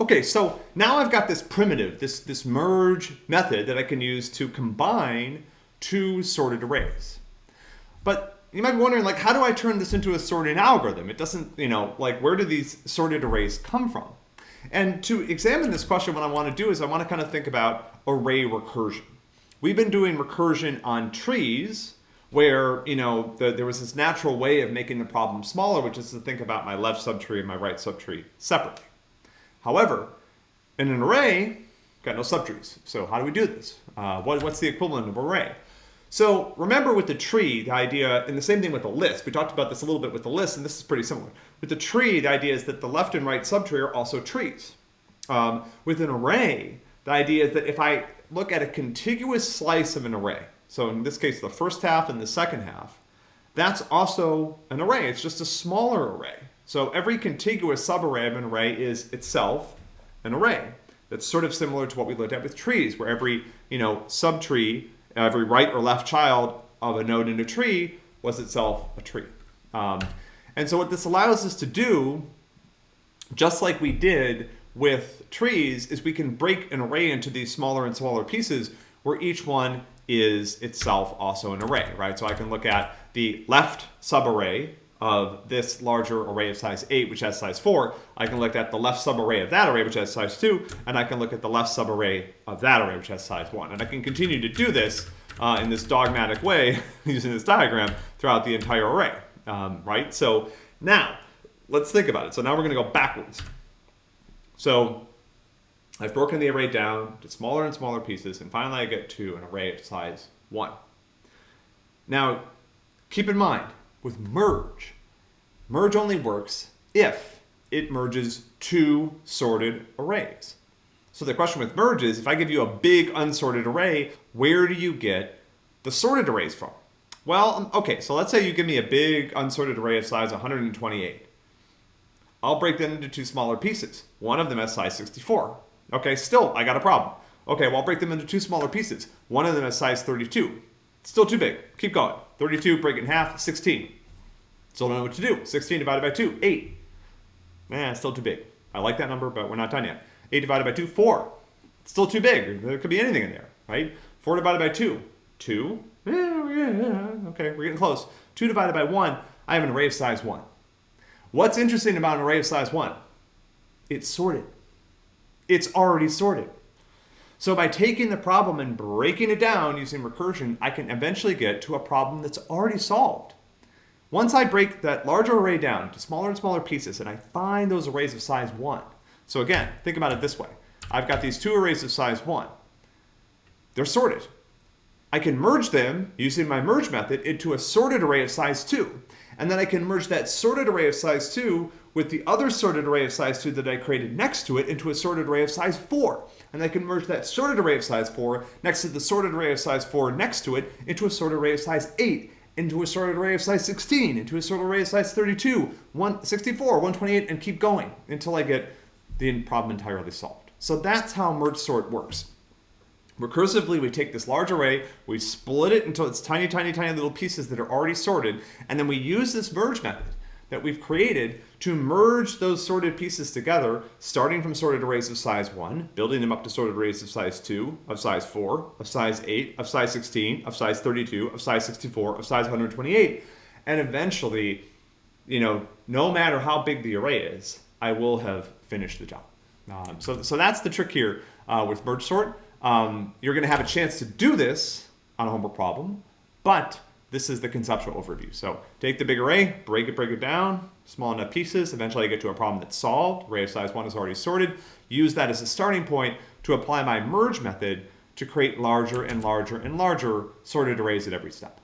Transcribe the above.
Okay, so now I've got this primitive, this, this merge method that I can use to combine two sorted arrays. But you might be wondering, like, how do I turn this into a sorting algorithm? It doesn't, you know, like, where do these sorted arrays come from? And to examine this question, what I want to do is I want to kind of think about array recursion. We've been doing recursion on trees, where you know the, there was this natural way of making the problem smaller, which is to think about my left subtree and my right subtree separately. However, in an array, got no subtrees. So how do we do this? Uh, what, what's the equivalent of an array? So remember with the tree, the idea, and the same thing with the list, we talked about this a little bit with the list, and this is pretty similar. With the tree, the idea is that the left and right subtree are also trees. Um, with an array, the idea is that if I look at a contiguous slice of an array, so in this case the first half and the second half, that's also an array. It's just a smaller array. So every contiguous subarray of an array is itself an array. That's sort of similar to what we looked at with trees, where every you know subtree, every right or left child of a node in a tree was itself a tree. Um, and so what this allows us to do, just like we did with trees, is we can break an array into these smaller and smaller pieces where each one is itself also an array, right? So I can look at the left subarray of this larger array of size 8, which has size 4, I can look at the left subarray of that array, which has size 2, and I can look at the left subarray of that array, which has size 1. And I can continue to do this uh, in this dogmatic way, using this diagram, throughout the entire array, um, right? So now, let's think about it. So now we're going to go backwards. So I've broken the array down to smaller and smaller pieces, and finally I get to an array of size 1. Now, keep in mind, with merge. Merge only works if it merges two sorted arrays. So the question with merge is, if I give you a big unsorted array, where do you get the sorted arrays from? Well, um, okay, so let's say you give me a big unsorted array of size 128. I'll break that into two smaller pieces. One of them has size 64. Okay, still, I got a problem. Okay, well, I'll break them into two smaller pieces. One of them has size 32. Still too big. Keep going. 32, break it in half, 16. Still don't know what to do. 16 divided by 2, 8. Man, still too big. I like that number, but we're not done yet. 8 divided by 2, 4. Still too big. There could be anything in there, right? 4 divided by 2, 2. Yeah, yeah, okay, we're getting close. 2 divided by 1, I have an array of size 1. What's interesting about an array of size 1? It's sorted. It's already sorted. So by taking the problem and breaking it down using recursion, I can eventually get to a problem that's already solved. Once I break that larger array down to smaller and smaller pieces and I find those arrays of size 1. So again, think about it this way. I've got these two arrays of size 1. They're sorted. I can merge them using my merge method into a sorted array of size 2. And then I can merge that sorted array of size 2 with the other sorted array of size 2 that I created next to it into a sorted array of size 4. And I can merge that sorted array of size 4 next to the sorted array of size 4 next to it into a sorted array of size 8 into a sorted array of size 16, into a sorted array of size 32, 164, 128, and keep going until I get the problem entirely solved. So that's how merge sort works. Recursively, we take this large array, we split it into its tiny, tiny, tiny little pieces that are already sorted, and then we use this merge method that we've created to merge those sorted pieces together, starting from sorted arrays of size 1, building them up to sorted arrays of size 2, of size 4, of size 8, of size 16, of size 32, of size 64, of size 128, and eventually, you know, no matter how big the array is, I will have finished the job. Um, so, so that's the trick here uh, with merge sort. Um, you're going to have a chance to do this on a homework problem, but this is the conceptual overview. So take the big array, break it, break it down, small enough pieces. Eventually I get to a problem that's solved. Array of size one is already sorted. Use that as a starting point to apply my merge method to create larger and larger and larger sorted arrays at every step.